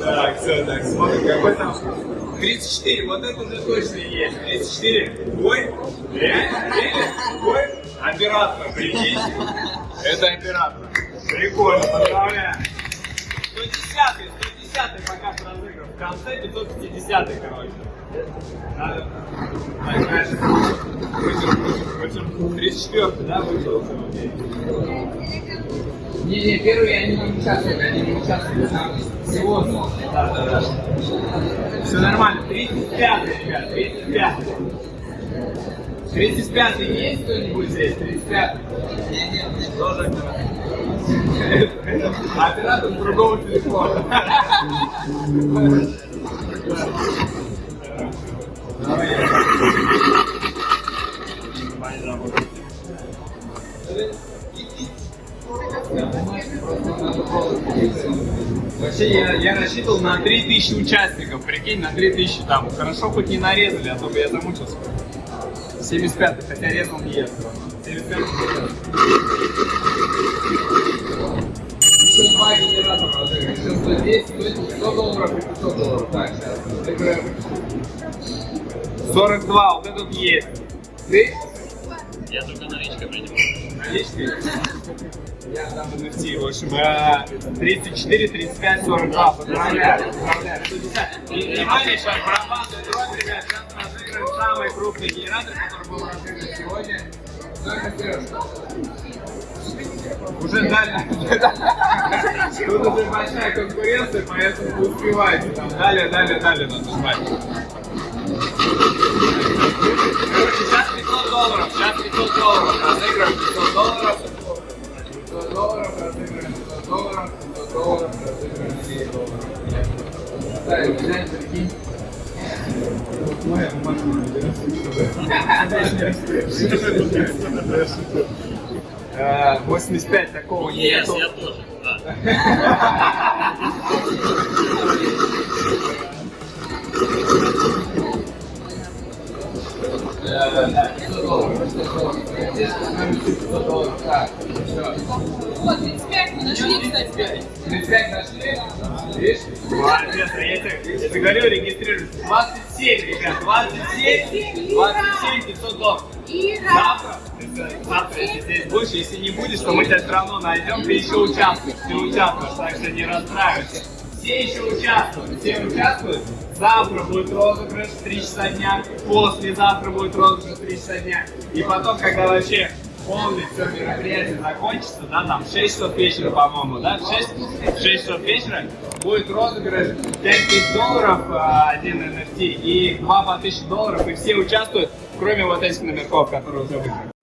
Так, все, так, смотрим, какой там 34, вот это уже точно есть. 34, бой, реально, реально, бой, оператно, прикинь. Это оператно. Прикольно, поздравляю. 110, 110 пока разыграл. В конце 550, короче. Надо. Так, дальше. 34 да, вышел? Не, не, первый они не участвуют, они не участвуют, там всего одно. Да, да, да. Все нормально. 35 ребят, 35 35 есть кто-нибудь здесь? 35 Нет, нет, нет. Оператор другого телефона. Вообще я, я рассчитывал на 3000 участников, прикинь, на 3000 там. Хорошо хоть не нарезали, а то бы я замучился. 75 хотя резал не ест. 75 Еще два генератора. Еще 110, 100, 100 долларов и 500 долларов. Так, сейчас. Разыграем. 42, вот этот есть. Ты? Я только наличкой принимаю. Наличный? Я там NFT. В общем, э, 34, 35, 42. Поздравляю. Поздравляю. 150. И внимание, сейчас барабанная дробь, ребят. Сейчас разыграем самый крупный генератор, который был разыгран сегодня. Уже дали. Тут уже большая конкуренция, поэтому вы успеваете. Там далее, далее, далее надо жмать. Короче, сейчас 500 долларов, сейчас 500 долларов, разыграем 500 долларов. 500 долларов разыграем, 500 долларов, 500 долларов разыграем, 10 долларов. Ставим, взять, прикинь. Моя машина, Э, 85 такого Yes, нету. я тоже. Да. Вот, 35 мы нашли, кстати. 35 нашли? Видишь? Молодец, я тебе, говорю, регистрируюсь. 27, ребят, 27, 27 500 долларов. Завтра, завтра, здесь будешь, если не будешь, то мы тебя все равно найдем, ты еще участвуешь, ты участвуешь, так что не расстраивайся. Все еще участвуют, все участвуют. Завтра будет розыгрыш в 3 часа дня, послезавтра будет розыгрыш в 3 часа дня. И потом, когда вообще полностью все мероприятие закончится, да, там в 6 часов вечера, по-моему, да, в 6, в 6 часов вечера будет розыгрыш 5000 долларов, а, один NFT, и 2 по 1000 долларов, и все участвуют, кроме вот этих номерков, которые уже выиграли.